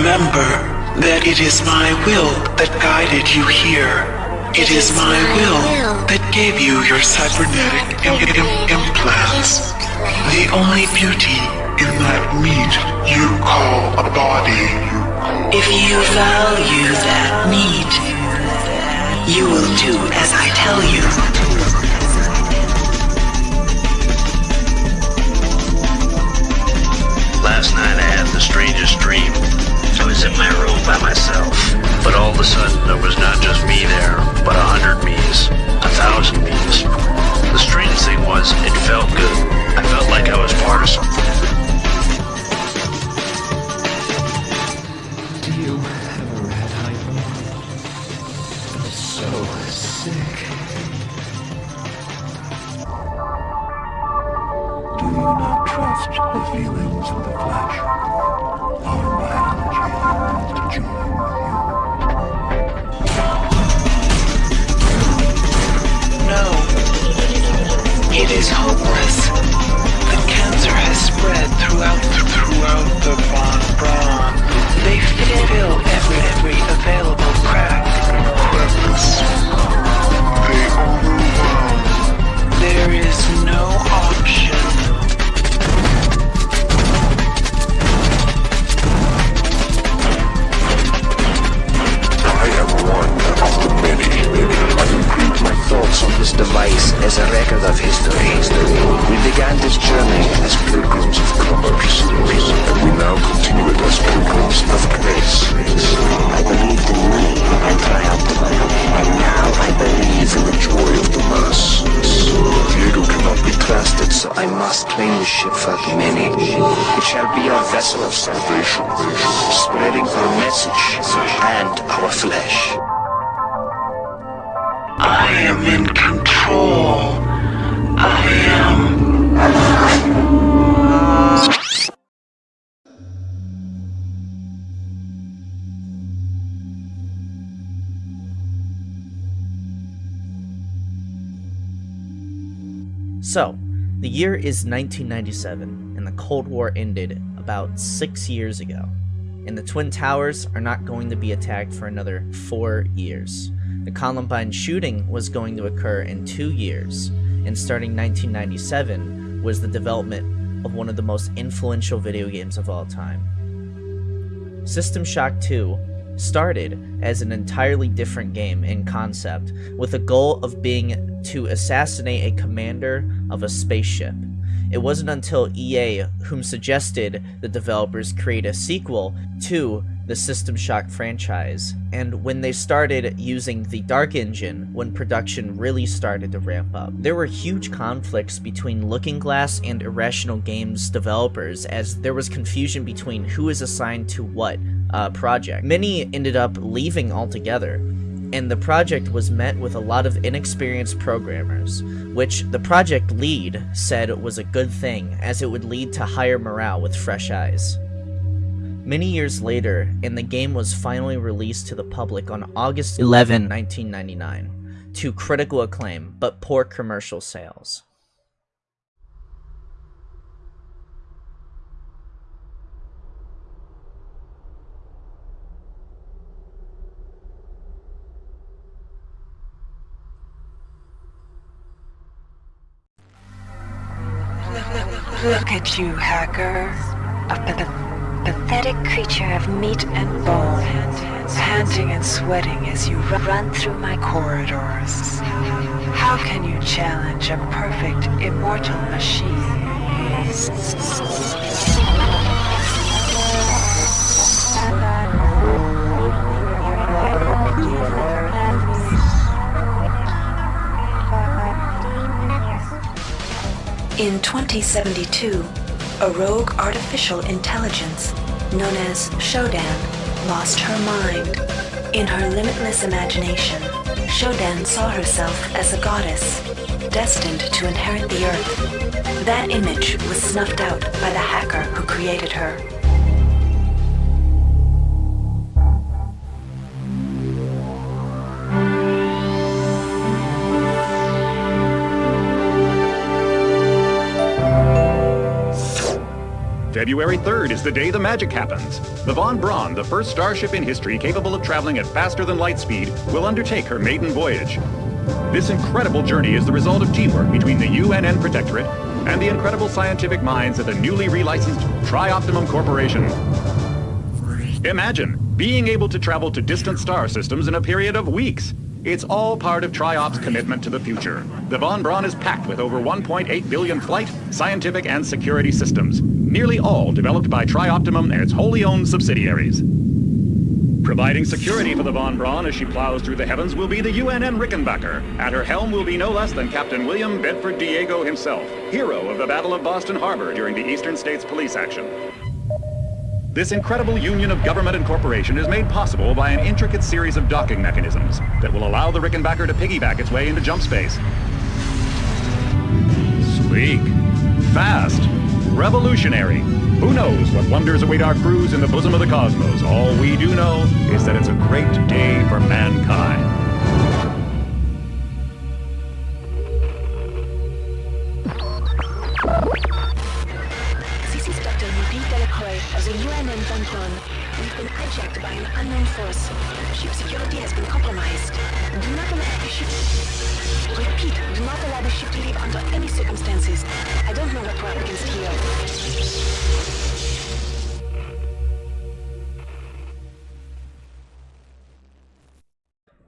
Remember that it is my will that guided you here. It is my will that gave you your cybernetic Im Im implants. The only beauty in that meat you call a body. If you value that meat, you will do as I tell you. Hundred. A thousand me's. The strange thing was, it felt good. I felt like I was part of something. Do you ever had hypo? I'm so sick. Do you not trust the feelings of the flesh? Our biology yearns to join It is hopeless. The cancer has spread throughout throughout the Von Braun. They fill every every available crack. Crevice. So claim the ship for the many. It shall be our vessel of salvation, spreading our message and our flesh. I am in control. I am. So, the year is 1997, and the Cold War ended about six years ago. And the Twin Towers are not going to be attacked for another four years. The Columbine shooting was going to occur in two years, and starting 1997 was the development of one of the most influential video games of all time. System Shock 2 started as an entirely different game in concept, with a goal of being to assassinate a commander of a spaceship. It wasn't until EA whom suggested the developers create a sequel to the System Shock franchise, and when they started using the Dark Engine, when production really started to ramp up. There were huge conflicts between Looking Glass and Irrational Games developers, as there was confusion between who is assigned to what uh, project. Many ended up leaving altogether, and the project was met with a lot of inexperienced programmers, which the project lead said was a good thing, as it would lead to higher morale with fresh eyes. Many years later, and the game was finally released to the public on August 11, 1999, to critical acclaim, but poor commercial sales. Look at you, hacker. A pa- pathetic creature of meat and bone, panting and sweating as you run through my corridors. How can you challenge a perfect, immortal machine? In 2072, a rogue artificial intelligence known as Shodan lost her mind. In her limitless imagination, Shodan saw herself as a goddess, destined to inherit the earth. That image was snuffed out by the hacker who created her. February 3rd is the day the magic happens. The Von Braun, the first starship in history capable of traveling at faster than light speed, will undertake her maiden voyage. This incredible journey is the result of teamwork between the UNN Protectorate and the incredible scientific minds at the newly relicensed Trioptimum Corporation. Imagine being able to travel to distant star systems in a period of weeks. It's all part of TRIOP's commitment to the future. The Von Braun is packed with over 1.8 billion flight, scientific, and security systems, nearly all developed by Trioptimum and its wholly owned subsidiaries. Providing security for the Von Braun as she plows through the heavens will be the UNN Rickenbacker. At her helm will be no less than Captain William Bedford Diego himself, hero of the Battle of Boston Harbor during the Eastern States Police action. This incredible union of government and corporation is made possible by an intricate series of docking mechanisms that will allow the Rickenbacker to piggyback its way into jump space. Sleek, fast, revolutionary. Who knows what wonders await our crews in the bosom of the cosmos? All we do know is that it's a great day for mankind.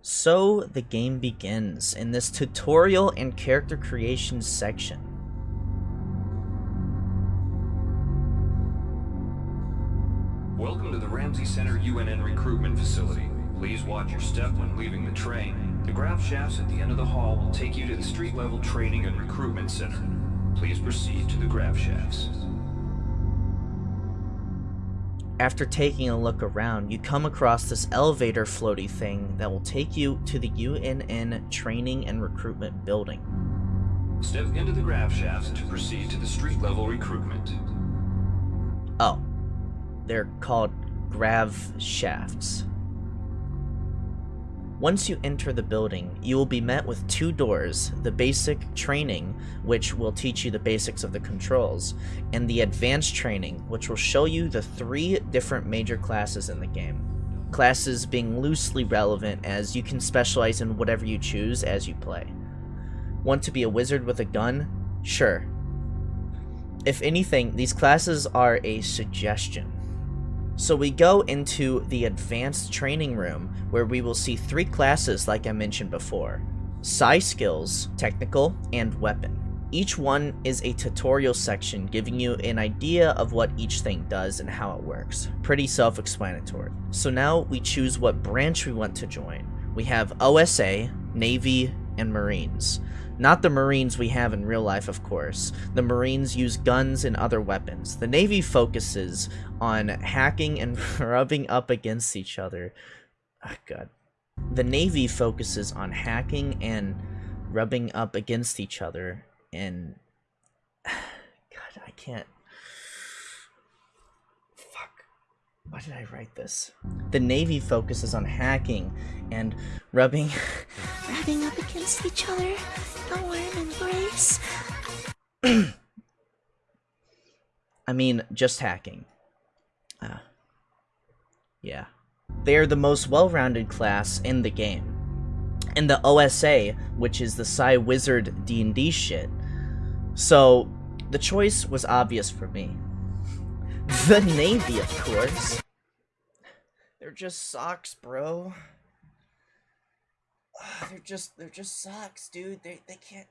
So the game begins in this tutorial and character creation section. Welcome to the Ramsey Center UNN recruitment facility. Please watch your step when leaving the train. The grav shafts at the end of the hall will take you to the street level training and recruitment center. Please proceed to the grav shafts. After taking a look around, you come across this elevator floaty thing that will take you to the UNN training and recruitment building. Step into the grav shafts to proceed to the street level recruitment. Oh, they're called grav shafts. Once you enter the building, you will be met with two doors, the basic training, which will teach you the basics of the controls, and the advanced training, which will show you the three different major classes in the game. Classes being loosely relevant as you can specialize in whatever you choose as you play. Want to be a wizard with a gun? Sure. If anything, these classes are a suggestion. So we go into the advanced training room where we will see three classes like I mentioned before. Psi skills, technical, and weapon. Each one is a tutorial section giving you an idea of what each thing does and how it works. Pretty self-explanatory. So now we choose what branch we want to join. We have OSA, Navy, and Marines. Not the Marines we have in real life, of course. The Marines use guns and other weapons. The Navy focuses on hacking and rubbing up against each other. Oh, God. The Navy focuses on hacking and rubbing up against each other, and God, I can't. Why did I write this? The Navy focuses on hacking and rubbing. rubbing up against each other, a warm embrace. I mean, just hacking. Uh, yeah. They are the most well-rounded class in the game. And the OSA, which is the Psi Wizard D&D shit. So, the choice was obvious for me. The Navy, of course. They're just socks, bro. They're just they're just socks, dude. They they can't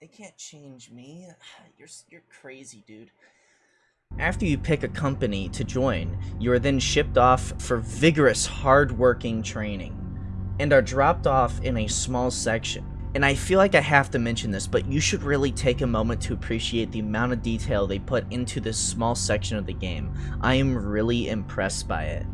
they can't change me. You're you're crazy, dude. After you pick a company to join, you are then shipped off for vigorous, hard-working training, and are dropped off in a small section. And I feel like I have to mention this, but you should really take a moment to appreciate the amount of detail they put into this small section of the game. I am really impressed by it.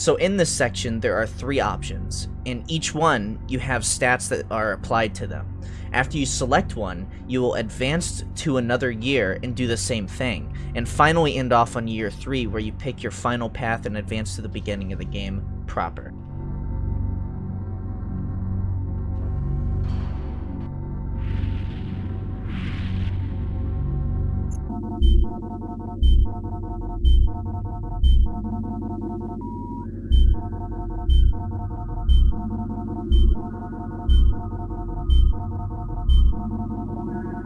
So in this section, there are three options. In each one, you have stats that are applied to them. After you select one, you will advance to another year and do the same thing, and finally end off on year 3 where you pick your final path and advance to the beginning of the game proper. Shuttle A138. You have clearance for landing on the Von Braun in Shuttle Bay 2. Welcome aboard, soldier. Reinitializing memory strings. Restoring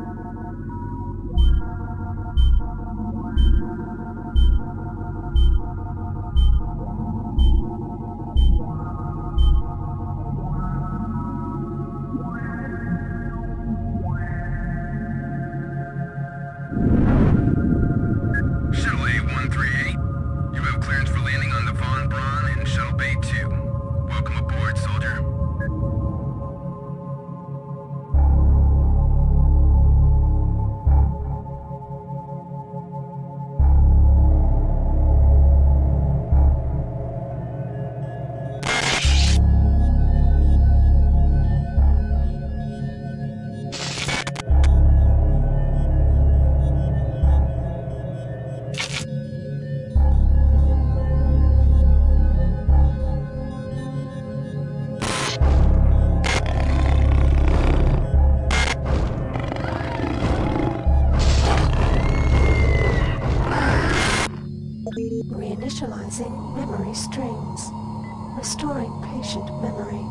patient memory.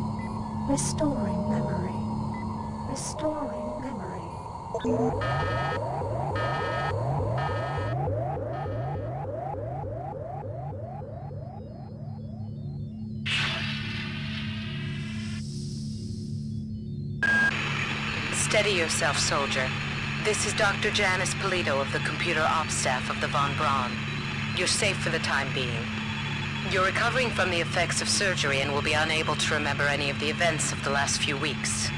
Restoring memory. Restoring memory. Steady yourself, soldier. This is Dr. Janice Polito of the computer ops staff of the Von Braun. You're safe for the time being. You're recovering from the effects of surgery and will be unable to remember any of the events of the last few weeks.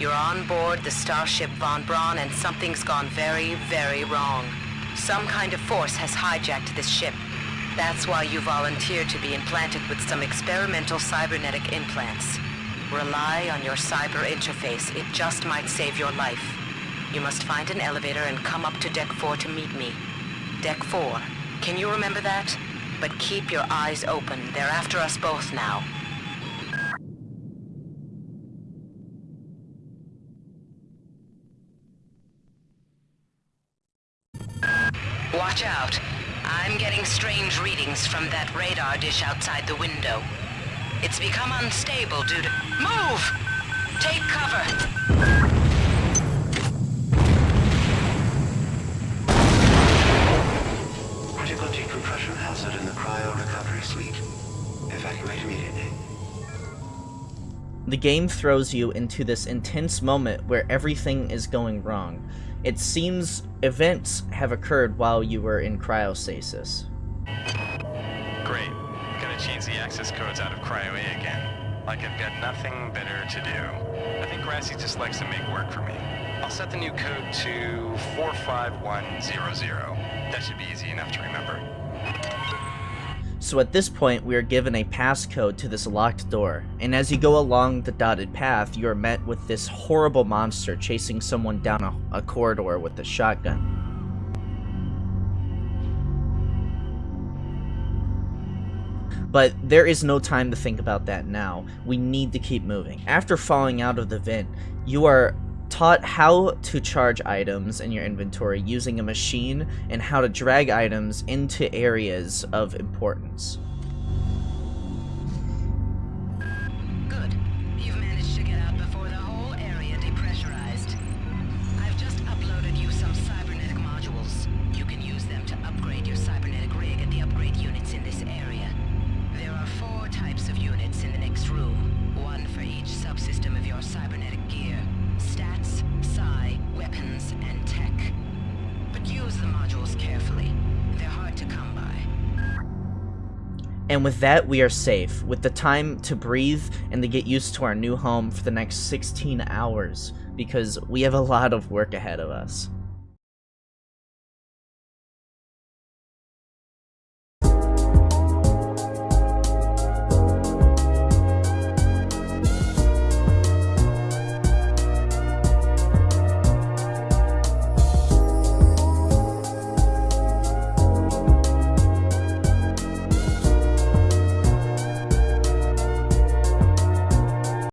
You're on board the starship Von Braun and something's gone very, very wrong. Some kind of force has hijacked this ship. That's why you volunteered to be implanted with some experimental cybernetic implants. Rely on your cyber interface. It just might save your life. You must find an elevator and come up to Deck 4 to meet me. Deck 4. Can you remember that? But keep your eyes open. They're after us both now. Watch out. I'm getting strange readings from that radar dish outside the window. It's become unstable due to... Move! Take cover! The game throws you into this intense moment where everything is going wrong. It seems events have occurred while you were in cryostasis. Great. Gotta change the access codes out of Cryo A again. Like I've got nothing better to do. I think Grassi just likes to make work for me. I'll set the new code to 45100. That should be easy enough to remember. So at this point, we are given a passcode to this locked door, and as you go along the dotted path, you are met with this horrible monster chasing someone down a, a corridor with a shotgun. But there is no time to think about that now. We need to keep moving. After falling out of the vent, you are taught how to charge items in your inventory using a machine and how to drag items into areas of importance. And with that, we are safe, with the time to breathe and to get used to our new home for the next 16 hours, because we have a lot of work ahead of us.